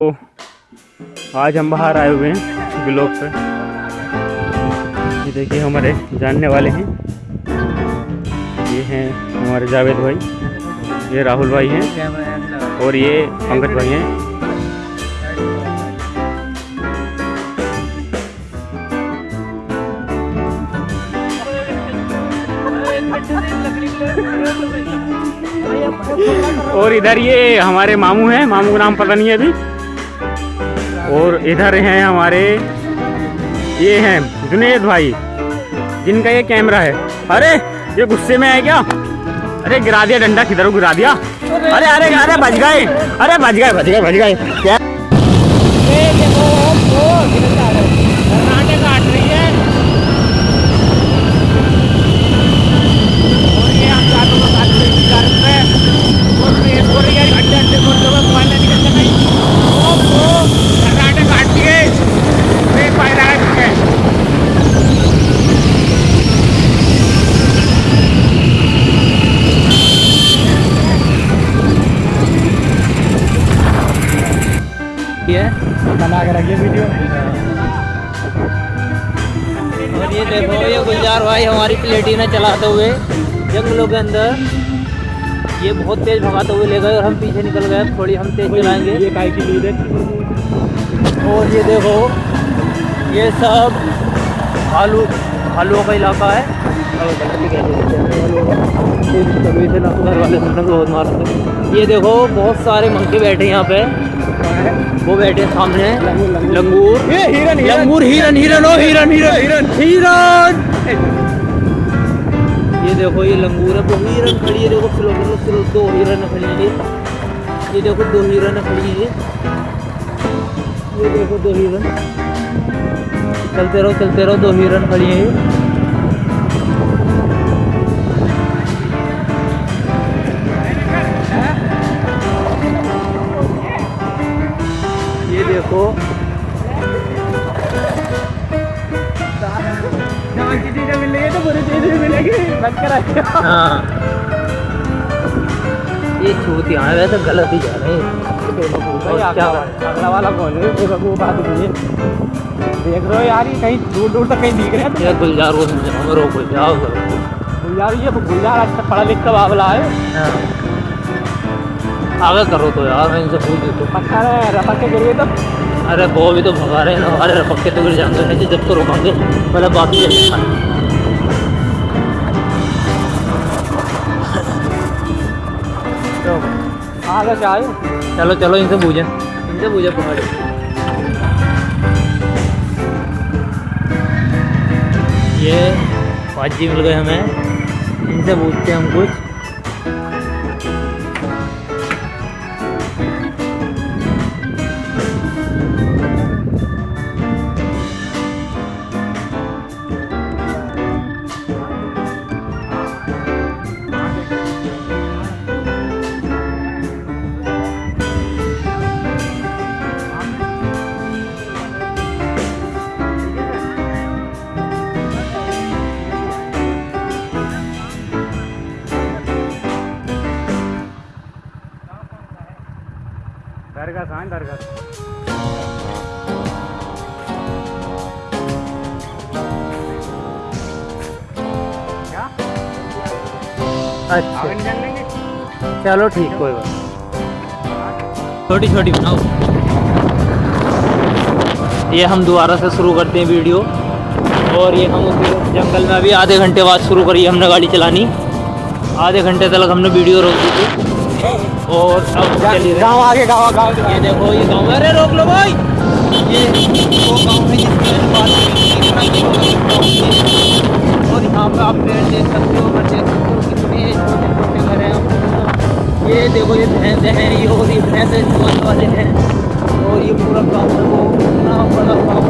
तो आज हम बाहर आए हुए हैं ब्लॉक पे। ये देखिए, हमारे जानने वाले हैं। ये हैं हमारे जावेद भाई, ये राहुल भाई हैं और ये पंकज भाई हैं। और इधर ये हमारे मामू हैं, मामू का नाम पता नहीं है अभी। और इधर हैं हमारे, ये हैं जुनेद भाई, जिनका ये कैमरा है। अरे, ये गुस्से में है क्या? अरे, गिरा दिया डंडा, किधर गिरा दिया? अरे अरे अरे बच गए। अरे बच गए बच गए बच गए। क्या? और ये देखो ये गुलजार भाई हमारी प्लेटिना चलाते हुए जंगलों के अंदर ये बहुत तेज भगाते हुए ले गए और हम पीछे निकल गए। थोड़ी हम तेज चलाएँगे। ये काय की लीड है? और ये देखो ये सब आलू आलुओं का इलाका है। घर वाले बहुत मारते ये देखो बहुत सारे मंकी बैठे हैं यहाँ पे। वो बैठे सामने लंगूर। ये हिरन लंगूर हिरन हिरन ओ हिरन हिरन। हिरन हिरन। ये देखो ये लंगूर है। वो हिरन खड़ी है। देखो करो स्लो दो हिरन खड़ी है। ये ये देखो दो हिरन खड़ी है। ये देखो दो हिरन। चलते रहो चलते रहो। दो हिरन खड़ी है। देखो मिलेगी तो बुरी चीज़ें भी मिलेगी। बच कर रखियो हाँ। ये हैं वैसे गलत ही जा रहे हैं। अगला वाला कौन है? देख रहे हो यार ये कहीं दूर दूर तक कहीं दिख रहे हैं। ये गुलजार को समझाओ रोको जाओ करो? तो ये गुलजार अच्छा पढ़ा लिख बाबला है। हाँ। आगे करो तो यार मैं इनसे पूछ तो पक्का है? के गिरे तो। अरे वो भी तो भगा रहे हैं ना हमारे पक्के तो गिर जाएँगे नहीं जब तो रोकेंगे पहले बाकी चलेगा तो आगे चलो चलो इनसे पूछें। इनसे पूछे पकड़ ये पाँच जी मिल गए हमें। इनसे पूछते हैं हम कुछ। है अच्छा। चलो ठीक कोई बात छोटी छोटी बनाओ। ये हम दोबारा से शुरू करते हैं वीडियो। और ये हम उस जंगल में अभी आधे घंटे बाद शुरू करी हमने गाड़ी चलानी। आधे घंटे तक हमने वीडियो रोक दी थी। और अब गाँव आगे गाँव गाँव ये देखो ये गाँव। अरे रोक लो भाई। ये वो गाँव है। और यहाँ पे आप पेड़ देख सकते हो घर देख सकते हो कितने छोटे छोटे घर हैं। ये देखो ये भैंसे हैं ये और ये भैंसे चुवाने वाले हैं। और ये पूरा गाँव है वो इतना बड़ा गाँव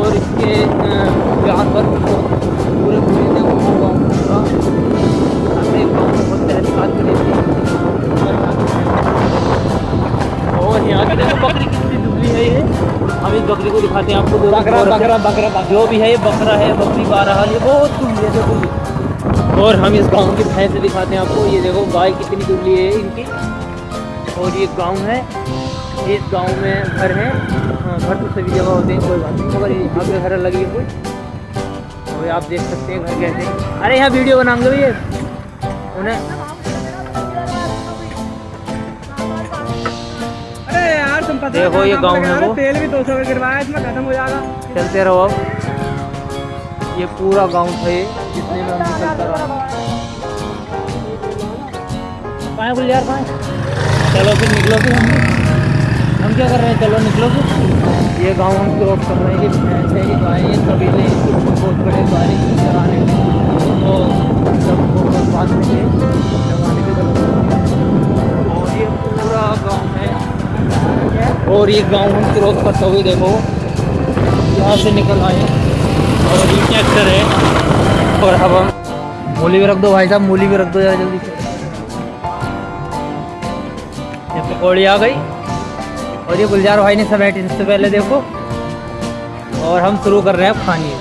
और इसके जानवर भी बहुत पूरे पूरे देखो गाँव पूरा। को दिखाते हैं आपको बकरा बकरा बकरा जो भी है ये बकरा है बकरी बारह ये बहुत दुबली है देखो। और हम इस गाँव की भैंस दिखाते हैं आपको ये देखो गाय कितनी दुबली है इनकी। और ये गाँव है इस गाँव में घर है। हाँ, घर तो सभी जगह होते हैं कोई बात नहीं मगर यहाँ पे घर लगी है कोई। और आप देख सकते हैं घर कैसे हैं। अरे यहाँ वीडियो बनाएँगे भैया। उन्हें पता देखो ये गाँव है? वो। तेल भी दो सौ गिरवाया इसमें खत्म हो जाएगा। चलते रहो अब। ये पूरा गाँव था ये जितने में हम निकलता रहा चलो फिर निकलो फिर हम। हम क्या कर रहे हैं? चलो निकलो फिर। ये गाँव हम क्रॉस कर रहे हैं ये भैंस है ये गाय है कबीले बहुत बड़े गाड़ी चलाने तो सबको बात में ये लगाने के और ये पूरा गाँव है और ये गाँव हम क्रॉस करते हुए देखो। यहाँ से निकल आए। और ये ट्रैक्टर है और अब हम मूली भी रख दो भाई साहब, मूली भी रख दो जरा जल्दी से। ये पकौड़ी आ गई। और ये गुलजार भाई ने समेटी सबसे पहले देखो। और हम शुरू कर रहे हैं खानी।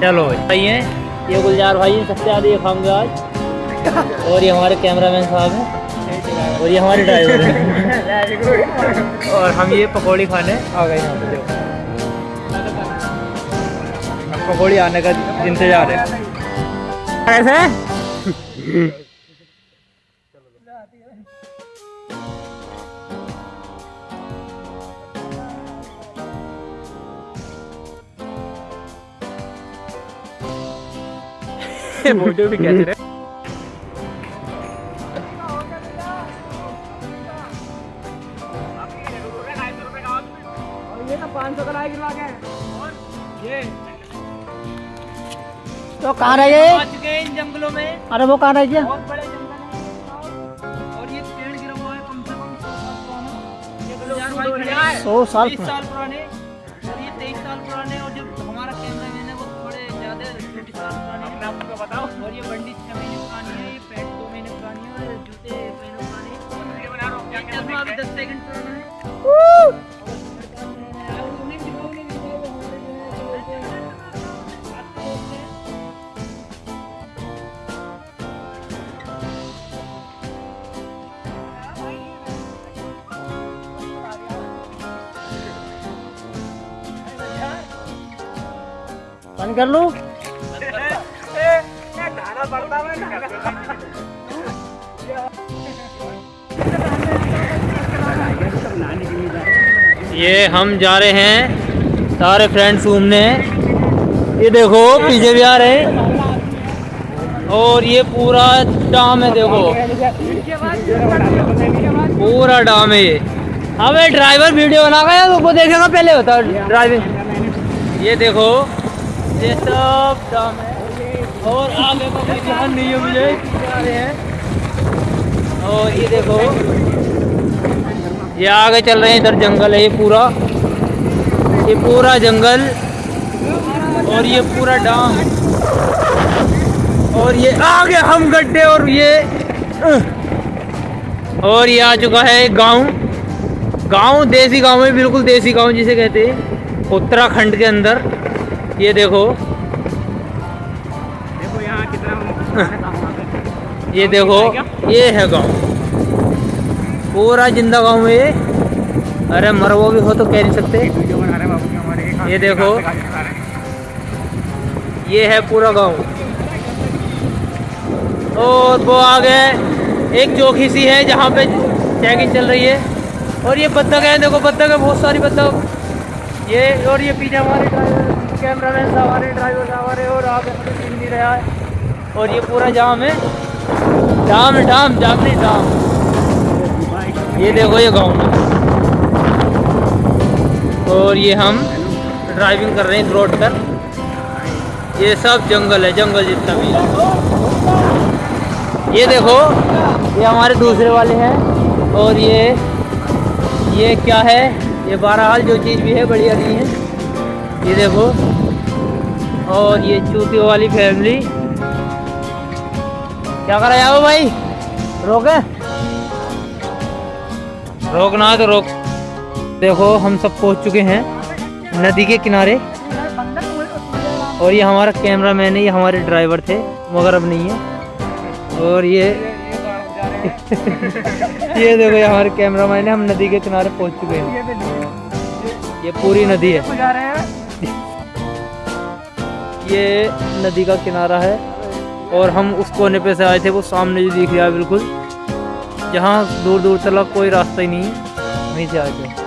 चलो भाई। भाई हैं, ये गुलजार भाई सबसे ज़्यादा ये खाएँगे आज। और ये हमारे कैमरामैन साहब हैं। और ये हमारे ड्राइवर हैं। और हम ये पकौड़ी खाने आ गए यहाँ पे पकौड़ी आने का इंतज़ार है। कैसे वीडियो भी कैसे तो पाँच सौ का गिरवा के। ये तो कहाँ रह गए? चुके हैं इन जंगलों में। अरे वो कहाँ रह गया? बहुत बड़े जंगल और ये पेड़ गिरा हुआ है कम से कम हैं। साल साल पुराने। और ये तेईस साल पुराने और जो हमारा कैमरा मैन है वो थोड़े ज़्यादा छोटी साल पुराने आपको बताओ। और ये बंडी छह महीने पुरानी है ये पैंट दो महीने पुरानी है और जूते महीने पुराने हैं? दस सेकंड पुराना बंद कर लूँ। ये हम जा रहे हैं सारे फ्रेंड्स घूमने। ये देखो, पीछे भी आ रहे हैं। और ये पूरा डाम है, देखो। पूरा डाम है ये। हमें ड्राइवर वीडियो बना गया तो वो देखेगा पहले होता ड्राइविंग ये देखो ये सब डाम है। और आगे का कोई ध्यान नहीं है मुझे। और ये देखो। ये आगे चल रहे हैं इधर जंगल है, ये पूरा। ये पूरा जंगल और ये पूरा डाम। और ये आगे हम गड्ढे और ये और ये आ चुका है गाँव। गाँव देसी गाँव है, बिल्कुल देसी गाँव जिसे कहते हैं। उत्तराखंड के अंदर। ये देखो। देखो यहाँ कितना ये देखो ये है गाँव। पूरा ज़िंदा गाँव है ये। अरे मरवो भी हो तो कह नहीं सकते। ये देखो। ये है पूरा गाँव। और वो आगे एक चौकी सी है जहाँ पे चेकिंग चल रही है। और ये बत्तख है देखो बत्तख है बहुत सारी बत्तख। ये और ये पीछे हमारे ड्राइवर कैमरा मैन हमारे ड्राइवर हमारे और आप दिख रहा है। और ये पूरा जाम है। जाम जाम जाम नहीं जाम। ये देखो, ये गाँव में और ये हम ड्राइविंग कर रहे हैं रोड पर। ये सब जंगल है, जंगल जितना भी ये देखो, ये हमारे दूसरे वाले हैं। और ये ये क्या है? ये बहरहाल जो चीज़ भी है, बढ़िया नहीं है। ये देखो, और ये चूतियों वाली फैमिली क्या कर रहे हो भाई? रोके? रोकना तो रोक। देखो, हम सब पहुँच चुके हैं नदी के किनारे। और ये हमारा कैमरा मैन है, ये हमारे ड्राइवर थे, मगर अब नहीं है। और ये ये देखो, ये हमारे कैमरा मैन है, हम नदी के किनारे पहुँच चुके हैं। ये पूरी नदी है। ये नदी का किनारा है और हम उस कोने पे से आए थे वो सामने जो दिख रहा है बिल्कुल। जहाँ दूर दूर तक कोई रास्ता ही नहीं है। वहीं से आए थे।